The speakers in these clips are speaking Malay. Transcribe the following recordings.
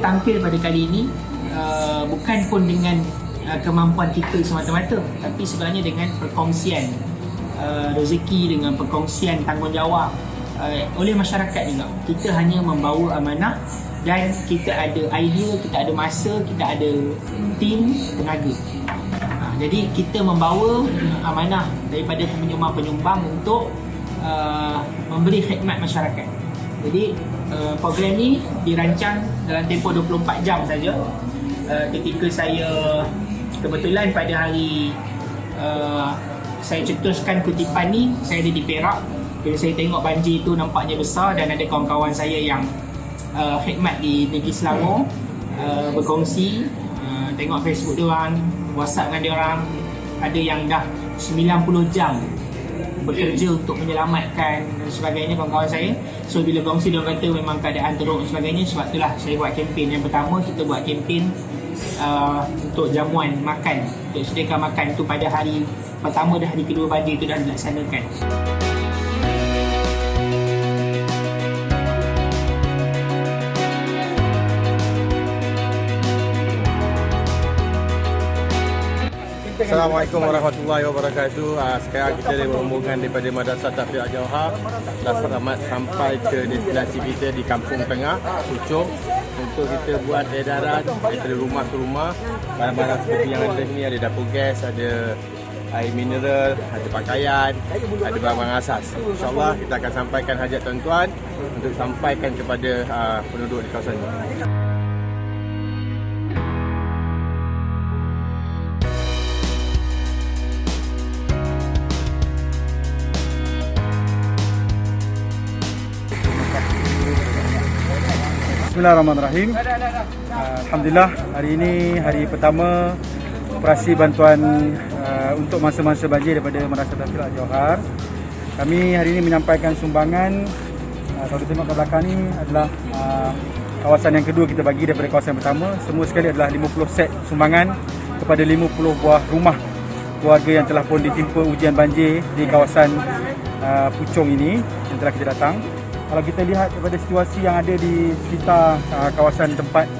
tampil pada kali ini uh, bukan pun dengan uh, kemampuan kita semata-mata tapi sebenarnya dengan perkongsian uh, rezeki dengan perkongsian tanggungjawab uh, oleh masyarakat juga. Kita hanya membawa amanah dan kita ada idea, kita ada masa, kita ada tim, tenaga. Uh, jadi kita membawa amanah daripada penyumbang-penyumbang untuk uh, memberi khidmat masyarakat jadi uh, program ni dirancang dalam tempoh 24 jam saja. Uh, ketika saya kebetulan pada hari uh, saya cetuskan kutipan ni saya ada di Perak. Bila saya tengok banjir tu nampaknya besar dan ada kawan-kawan saya yang uh, khidmat di negeri Selangor uh, berkongsi. Uh, tengok Facebook dia orang WhatsApp dengan dia orang ada yang dah 90 jam bekerja untuk menyelamatkan dan sebagainya kawan-kawan saya. So bila kongsi dia kata memang keadaan teruk dan sebagainya sebab itulah saya buat kempen. Yang pertama kita buat kempen uh, untuk jamuan makan. Untuk sediakan makan tu pada hari pertama dan hari kedua banjir itu dah dilaksanakan Assalamualaikum warahmatullahi wabarakatuh. Uh, sekarang kita ada rombongan daripada Madrasah Tafiq Al-Jawhar dah selamat sampai ke destinasi kita di Kampung Tengah, Pucung untuk kita buat edaran daripada rumah ke rumah barang-barang seperti yang ada ni ada dapur gas, ada air mineral, ada pakaian, ada barang-barang asas. InsyaAllah kita akan sampaikan hajat tuan-tuan untuk sampaikan kepada uh, penduduk di kawasan ini. Bismillahirrahmanirrahim. Uh, Alhamdulillah hari ini hari pertama operasi bantuan uh, untuk masa-masa banjir daripada Madrasah Tafsir Johar. Kami hari ini menyampaikan sumbangan uh, kalau kita tengok ke belakang ni adalah uh, kawasan yang kedua kita bagi daripada kawasan yang pertama. Semua sekali adalah 50 set sumbangan kepada 50 buah rumah keluarga yang telah pun ditimpa ujian banjir di kawasan uh, Puchong ini yang telah kita datang kalau kita lihat daripada situasi yang ada di sekitar uh, kawasan tempat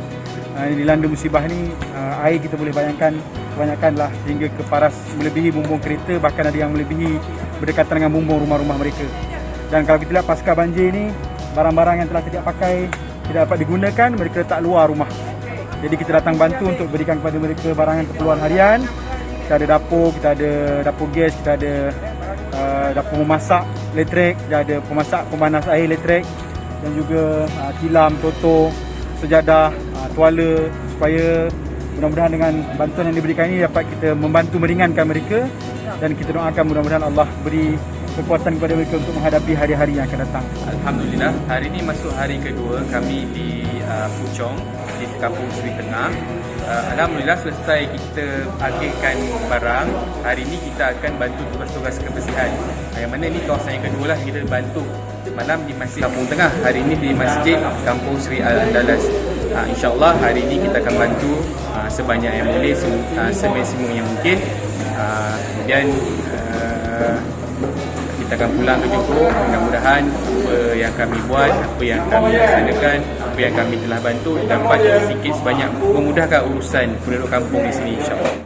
uh, dilanda musibah ni uh, air kita boleh bayangkan kebanyakanlah sehingga ke paras melebihi bumbung kereta bahkan ada yang melebihi berdekatan dengan bumbung rumah-rumah mereka. Dan kalau kita lihat pasca banjir ni barang-barang yang telah tidak pakai tidak dapat digunakan mereka letak luar rumah. Jadi kita datang bantu untuk berikan kepada mereka barangan keperluan harian. Kita ada dapur, kita ada dapur gas, kita ada dapur memasak elektrik, kita ada pemasak pemanas air elektrik dan juga uh, tilam, toto, sejadah, uh, tuala supaya mudah-mudahan dengan bantuan yang diberikan ini dapat kita membantu meringankan mereka dan kita doakan mudah-mudahan Allah beri kekuatan kepada mereka untuk menghadapi hari-hari yang akan datang. Alhamdulillah, hari ini masuk hari kedua kami di uh, Puchong di Kampung Seri Tengah. Uh, Alhamdulillah selesai kita akhirkan barang. Hari ini kita akan bantu tugas-tugas kebersihan. Yang mana ini kawasan yang kedua lah kita bantu malam di Masjid Kampung Tengah. Hari ini di Masjid Kampung Seri Al-Andalas. Uh, InsyaAllah hari ini kita akan bantu uh, sebanyak yang boleh, uh, semaksimum yang mungkin. Uh, kemudian uh, kita akan pulang ke Johor mudah-mudahan apa yang kami buat apa yang kami laksanakan apa yang kami telah bantu dapat sedikit sebanyak memudahkan urusan penduduk kampung di sini insyaAllah